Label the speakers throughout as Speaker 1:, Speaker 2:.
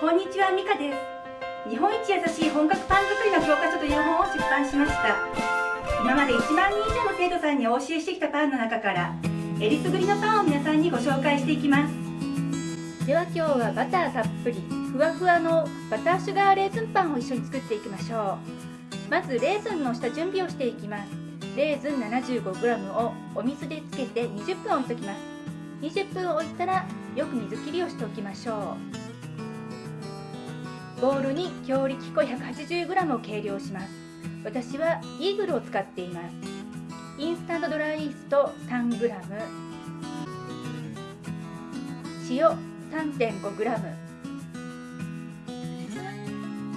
Speaker 1: こんにちはミカです。日本一優しい本格パン作りの教科書という本を出版しました。今まで1万人以上の生徒さんにお教えしてきたパンの中からえりすぐりのパンを皆さんにご紹介していきます。では今日はバターたっぷりふわふわのバターシュガーレーズンパンを一緒に作っていきましょう。まずレーズンの下準備をしていきます。レーズン 75g をお水でつけて20分置いときます。20分置いたらよく水切りをしておきましょう。ボウルに強力粉 180g を計量します。私はイーグルを使っています。インスタントドライイースト 3g 塩 3.5g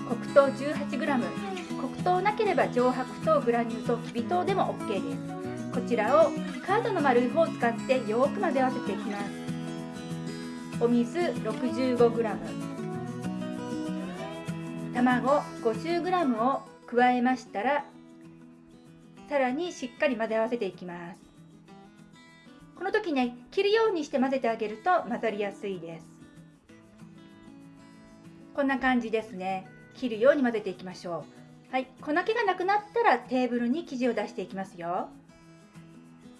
Speaker 1: 黒糖 18g 黒糖なければ上白糖グラニュー糖きび糖でも OK です。こちらをカードの丸い方を使ってよく混ぜ合わせていきます。お水 65g 卵 50g を加えましたらさらにしっかり混ぜ合わせていきます。この時ね切るようにして混ぜてあげると混ざりやすいです。こんな感じですね。切るように混ぜていきましょう。はい。粉気がなくなったらテーブルに生地を出していきますよ。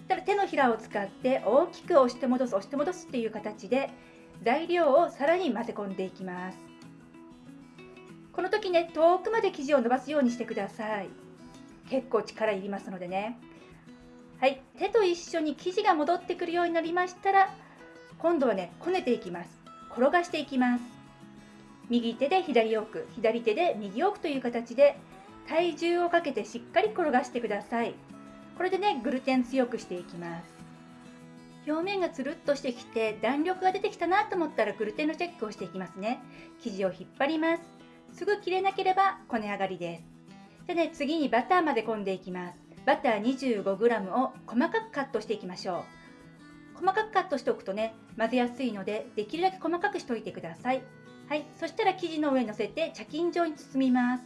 Speaker 1: たら手のひらを使って大きく押して戻す押して戻すっていう形で材料をさらに混ぜ込んでいきます。この時ね遠くまで生地を伸ばすようにしてください。結構力いりますのでね。はい。手と一緒に生地が戻ってくるようになりましたら今度はねこねていきます。転がしていきます。右手で左奥左手で右奥という形で体重をかけてしっかり転がしてください。これでねグルテン強くしていきます。表面がつるっとしてきて弾力が出てきたなと思ったらグルテンのチェックをしていきますね。生地を引っ張ります。すぐ切れなければこね上がりです。でね次にバターまで込んでいきます。バター 25g を細かくカットしていきましょう。細かくカットしておくとね混ぜやすいのでできるだけ細かくしておいてください。はい。そしたら生地の上にのせて茶巾状に包みます。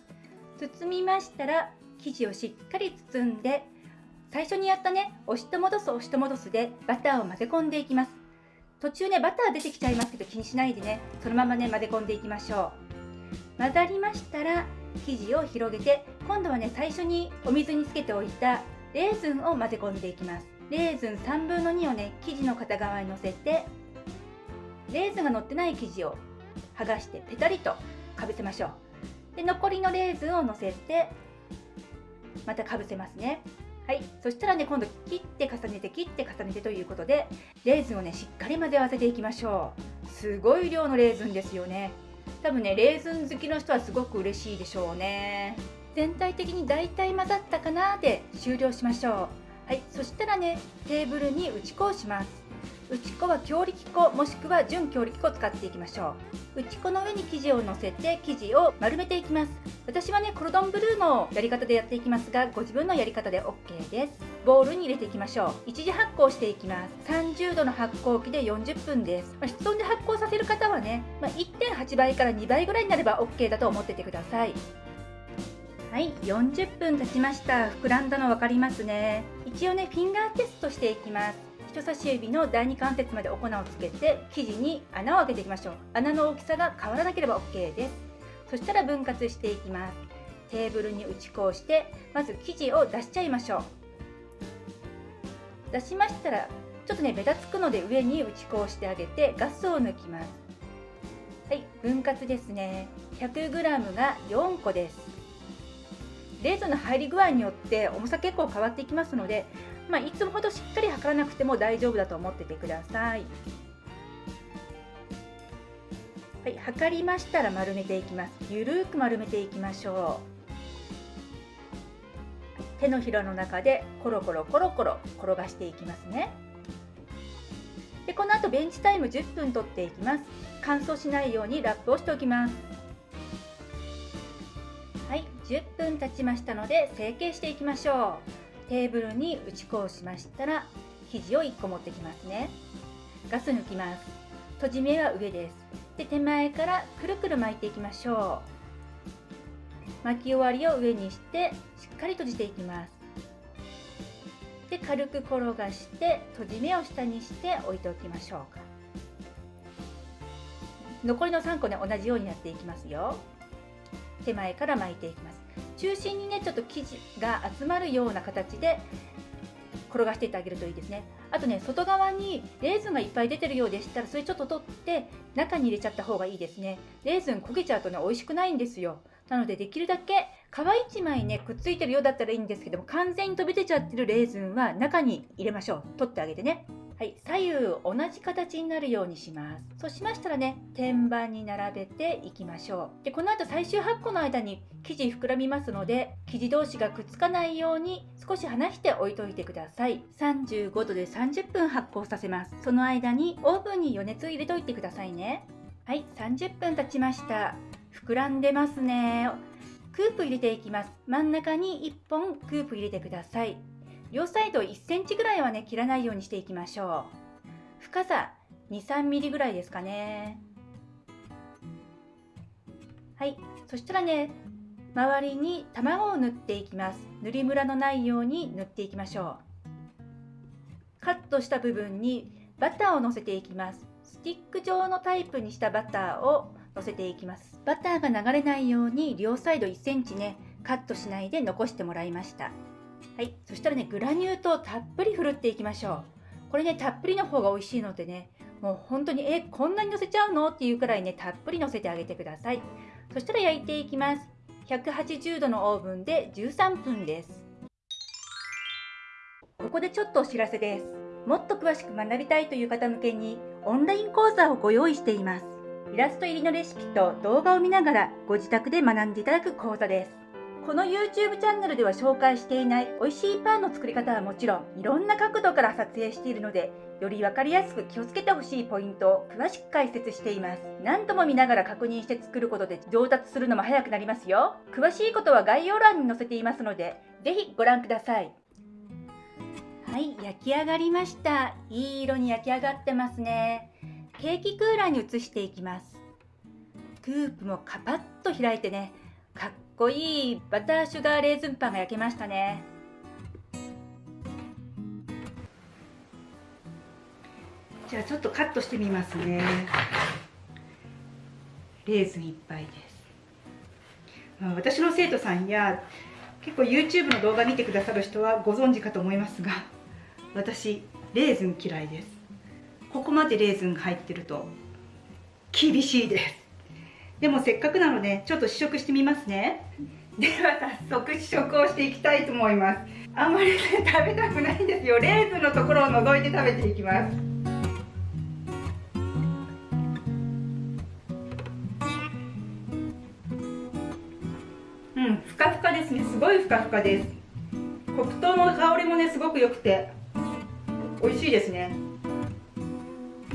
Speaker 1: 包みましたら生地をしっかり包んで最初にやったね押しと戻す押しと戻すでバターを混ぜ込んでいきます。途中ねバター出てきちゃいますけど気にしないでねそのままね混ぜ込んでいきましょう。混ざりましたら生地を広げて今度はね最初にお水につけておいたレーズンを混ぜ込んでいきます。レーズン3分の2をね生地の片側にのせてレーズンが乗ってない生地を剥がしてペタリとかぶせましょう。で残りのレーズンをのせてまたかぶせますね。はい。そしたらね今度切って重ねて切って重ねてということでレーズンをねしっかり混ぜ合わせていきましょう。すごい量のレーズンですよね。多分ねレーズン好きの人はすごく嬉しいでしょうね。全体的に大体混ざったかなで終了しましょう。はいそしたらねテーブルに打ち粉をします。打ち粉は強力粉もしくは準強力粉を使っていきましょう。打ち粉の上に生地をのせて生地を丸めていきます。私はねコルドンブルーのやり方でやっていきますがご自分のやり方で OK です。ボウルに入れていきましょう。一次発酵していきます。30度の発酵機で40分です、まあ、室温で発酵させる方はね、まあ、1.8倍から2倍ぐらいになれば OK だと思っててください。はい40分経ちました。膨らんだの分かりますね。一応ねフィンガーテストしていきます。人差し指の第2関節までお粉をつけて生地に穴を開けていきましょう。穴の大きさが変わらなければ OK です。そしたら分割していきます。テーブルに打ち粉をしてまず生地を出しちゃいましょう。出しましたらちょっとねべたつくので上に打ち粉をしてあげてガスを抜きますはい分割ですね 100g が4個ですレーズンの入り具合によって重さ結構変わっていきますのでまあ、いつもほどしっかり測らなくても大丈夫だと思っててください。はい、測りましたら丸めていきます。ゆるく丸めていきましょう。手のひらの中でコロコロコロコロ転がしていきますね。でこの後ベンチタイム10分取っていきます。乾燥しないようにラップをしておきます。はい、10分経ちましたので成形していきましょう。テーブルに打ち粉をしましたら生地を1個持ってきますねガス抜きます閉じ目は上ですで手前からくるくる巻いていきましょう巻き終わりを上にしてしっかり閉じていきます。で軽く転がして閉じ目を下にして置いておきましょうか。残りの3個ね同じようにやっていきますよ。手前から巻いていきます。中心にねちょっと生地が集まるような形で転がしていってあげるといいですね。あとね外側にレーズンがいっぱい出てるようでしたらそれちょっと取って中に入れちゃった方がいいですね。レーズン焦げちゃうとね美味しくないんですよ。なのでできるだけ皮1枚ねくっついてるようだったらいいんですけども完全に飛び出ちゃってるレーズンは中に入れましょう。取ってあげてね。はい。左右同じ形になるようにします。そうしましたらね天板に並べていきましょう。でこの後最終発酵の間に生地膨らみますので生地同士がくっつかないように少し離して置いといてください。35度で30分発酵させます。その間にオーブンに余熱を入れといてくださいね。はい。30分経ちました。膨らんでますね。クープ入れていきます。真ん中に1本クープ入れてください。両サイド1センチぐらいはね切らないようにしていきましょう。深さ23ミリぐらいですかね。はい。そしたらね周りに卵を塗っていきます。塗りムラのないように塗っていきましょう。カットした部分にバターをのせていきます。スティック状のタイプにしたバターをのせていきます。バターが流れないように両サイド1センチねカットしないで残してもらいました。はい。そしたらねグラニュー糖たっぷりふるっていきましょう。これねたっぷりの方が美味しいのでねもう本当にえこんなにのせちゃうの？っていうくらいねたっぷりのせてあげてください。そしたら焼いていきます。180度のオーブンで13分です。ここでちょっとお知らせです。もっと詳しく学びたいという方向けにオンライン講座をご用意しています。イラスト入りのレシピと動画を見ながらご自宅で学んでいただく講座です。この YouTube チャンネルでは紹介していない美味しいパンの作り方はもちろんいろんな角度から撮影しているのでより分かりやすく気をつけてほしいポイントを詳しく解説しています。何度も見ながら確認して作ることで上達するのも早くなりますよ。詳しいことは概要欄に載せていますのでぜひご覧ください。はい焼き上がりました。いい色に焼き上がってますね。ケーキクーラーに移していきます。クープもカパッと開いてねかっこいいバターシュガーレーズンパンが焼けましたね。じゃあちょっとカットしてみますね。レーズンいっぱいです。私の生徒さんや結構 YouTube の動画見てくださる人はご存知かと思いますが私レーズン嫌いです。ここまでレーズンが入ってると厳しいです。でもせっかくなのでちょっと試食してみますね。では早速試食をしていきたいと思います。あんまりね食べたくないんですよ。レーズンのところを除いて食べていきます。うんふかふかですね。すごいふかふかです。黒糖の香りもねすごく良くて美味しいですね。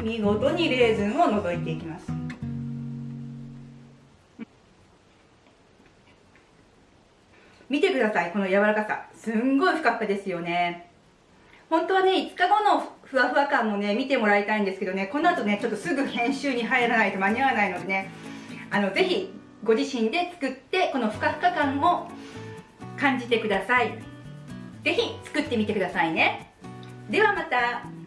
Speaker 1: 見事にレーズンを除いていきます。見てください。この柔らかさ。すんごいふかふかですよね。本当はね5日後のふわふわ感もね見てもらいたいんですけどね。この後ねちょっとすぐ編集に入らないと間に合わないのでね。あのぜひご自身で作ってこのふかふか感を感じてください。ぜひ作ってみてくださいね。ではまた。